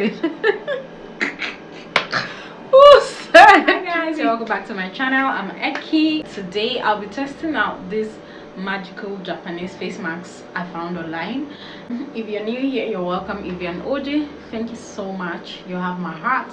Hi guys, welcome back to my channel. I'm Eki. Today I'll be testing out this magical Japanese face mask I found online. If you're new here, you're welcome. If you're an OG, thank you so much. You have my heart.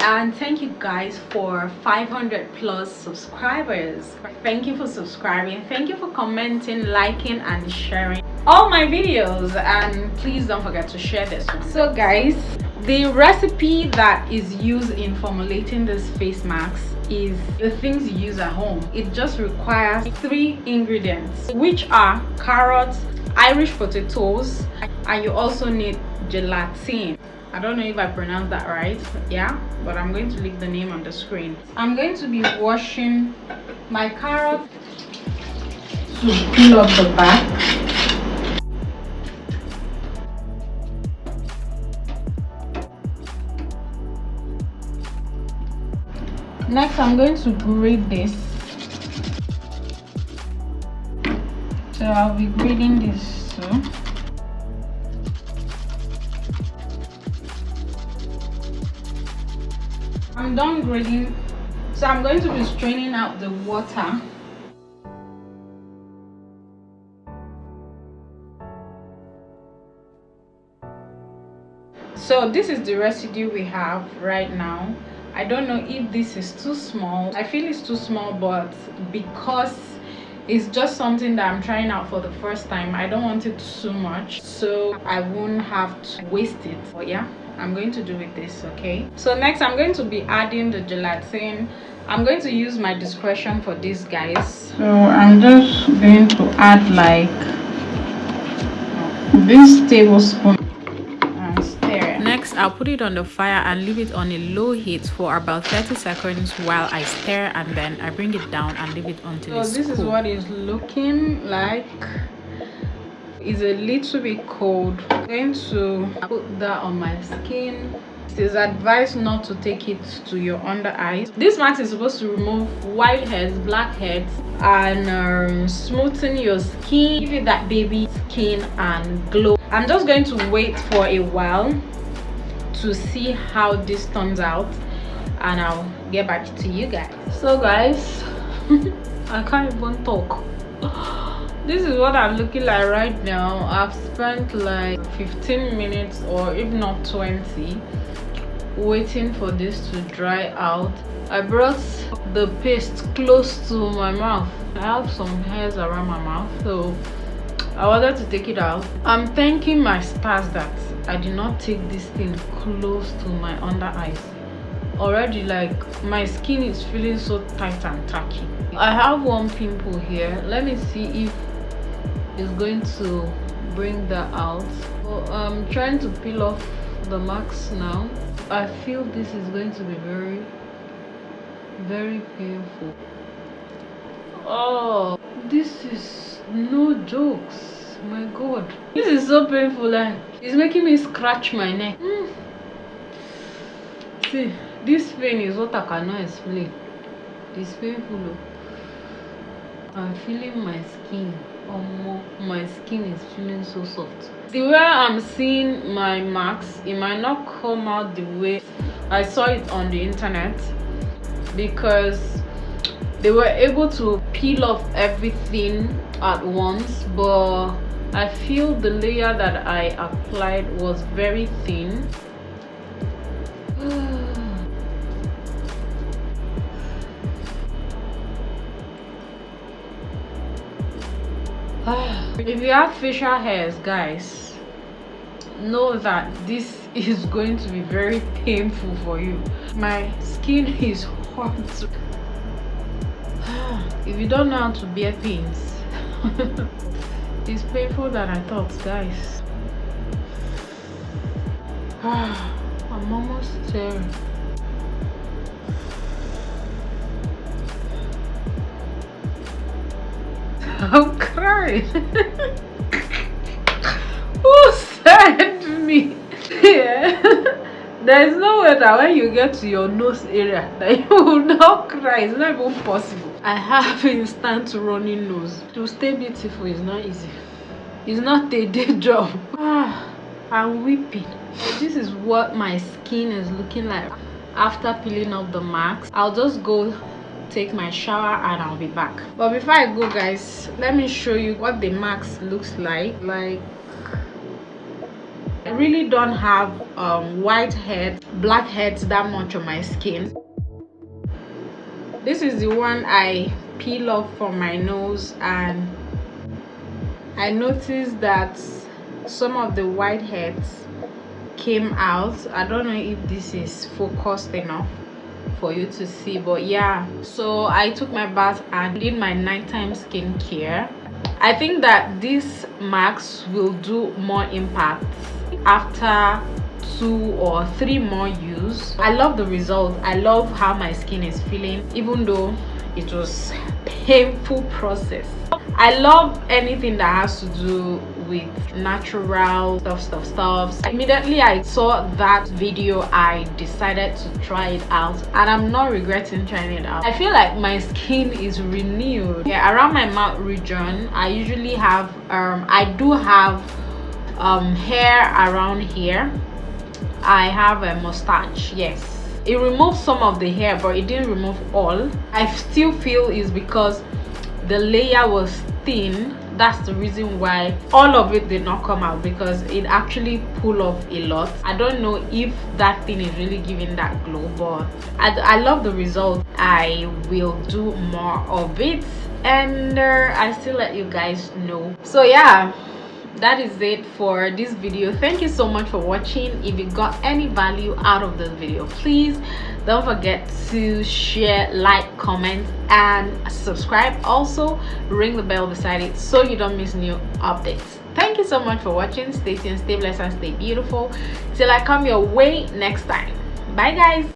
And thank you guys for 500 plus subscribers. Thank you for subscribing. Thank you for commenting, liking, and sharing all my videos. And please don't forget to share this one. So guys, the recipe that is used in formulating this face mask is the things you use at home it just requires three ingredients which are carrots irish potatoes and you also need gelatin i don't know if i pronounced that right yeah but i'm going to leave the name on the screen i'm going to be washing my carrot to peel off the back next i'm going to grate this. So i'll be grating this too. I'm done grating so i'm going to be straining out the water. So this is the residue we have right now I don't know if this is too small. I feel it's too small, but because it's just something that I'm trying out for the first time, I don't want it too much, so I won't have to waste it. But yeah, I'm going to do with this, okay? So next, I'm going to be adding the gelatin. I'm going to use my discretion for this, guys. So I'm just going to add like this tablespoon I'll put it on the fire and leave it on a low heat for about 30 seconds while I stir and then I bring it down and leave it until so it's this cool. is what it's looking like. It's a little bit cold. I'm going to put that on my skin. It is advised not to take it to your under eyes. This mask is supposed to remove white heads black heads and um, smoothen your skin. Give it that baby skin and glow. I'm just going to wait for a while to see how this turns out and i'll get back to you guys. So guys i can't even talk. This is what i'm looking like right now. I've spent like 15 minutes or if not 20 waiting for this to dry out. I brought the paste close to my mouth. I have some hairs around my mouth so i wanted to take it out. I'm thanking my stars that i did not take this thing close to my under eyes. Already like my skin is feeling so tight and tacky. I have one pimple here. Let me see if it's going to bring that out. So i'm trying to peel off the marks now. I feel this is going to be very very painful. Oh this is no jokes my god. This is so painful like it's making me scratch my neck. Mm. see this pain is what i cannot explain. It's painful i'm feeling my skin. Um, my skin is feeling so soft. The way i'm seeing my marks it might not come out the way i saw it on the internet because they were able to peel off everything at once but i feel the layer that i applied was very thin. If you have facial hairs guys know that this is going to be very painful for you. My skin is hot if you don't know how to bear pains it's painful than i thought guys. I'm almost there. I'm crying. Who sent me? Yeah there is no way that when you get to your nose area that you will not cry. It's not even possible. I have instant running nose. To stay beautiful is not easy. It's not a day job. Ah i'm weeping. This is what my skin is looking like after peeling off the marks. I'll just go take my shower and i'll be back. But before i go guys let me show you what the marks looks like. Like i really don't have um, white head black heads that much on my skin. This is the one i peel off from my nose and i noticed that some of the white heads came out. I don't know if this is focused enough for you to see but yeah. So i took my bath and did my nighttime skincare. I think that these marks will do more impact after two or three more use i love the result. I love how my skin is feeling even though it was painful process. I love anything that has to do with natural stuff stuff stuff. Immediately i saw that video i decided to try it out and i'm not regretting trying it out. I feel like my skin is renewed. Yeah around my mouth region i usually have um i do have um hair around here. I have a mustache yes. It removed some of the hair but it didn't remove all. I still feel is because the layer was thin. That's the reason why all of it did not come out because it actually pull off a lot. I don't know if that thing is really giving that glow but i, I love the result. I will do more of it and uh, i still let you guys know. So yeah that is it for this video. Thank you so much for watching. If you got any value out of this video please don't forget to share like comment and subscribe. Also ring the bell beside it so you don't miss new updates. Thank you so much for watching. Stay tuned stay blessed and stay beautiful. Till i come your way next time. Bye guys